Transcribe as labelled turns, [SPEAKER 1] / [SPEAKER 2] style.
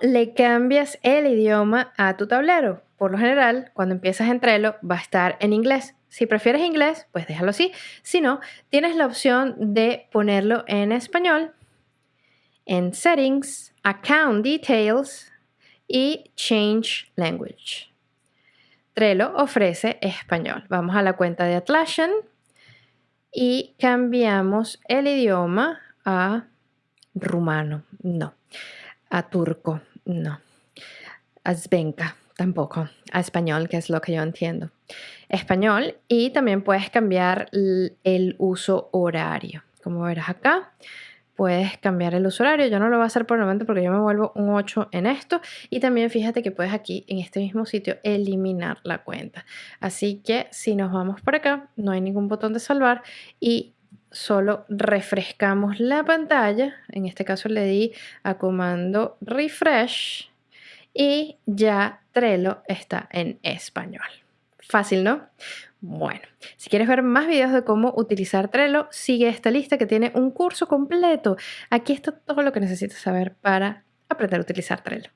[SPEAKER 1] le cambias el idioma a tu tablero? Por lo general, cuando empiezas en Trello va a estar en inglés. Si prefieres inglés, pues déjalo así. Si no, tienes la opción de ponerlo en español, en Settings, Account Details y Change Language. Trello ofrece español. Vamos a la cuenta de Atlassian y cambiamos el idioma a rumano, no. A turco, no. A svenka, tampoco. A español, que es lo que yo entiendo. Español y también puedes cambiar el uso horario. Como verás acá, puedes cambiar el uso horario. Yo no lo voy a hacer por el momento porque yo me vuelvo un 8 en esto. Y también fíjate que puedes aquí, en este mismo sitio, eliminar la cuenta. Así que si nos vamos por acá, no hay ningún botón de salvar y solo refrescamos la pantalla. En este caso le di a comando refresh y ya Trello está en español. Fácil, ¿no? Bueno, si quieres ver más videos de cómo utilizar Trello, sigue esta lista que tiene un curso completo. Aquí está todo lo que necesitas saber para aprender a utilizar Trello.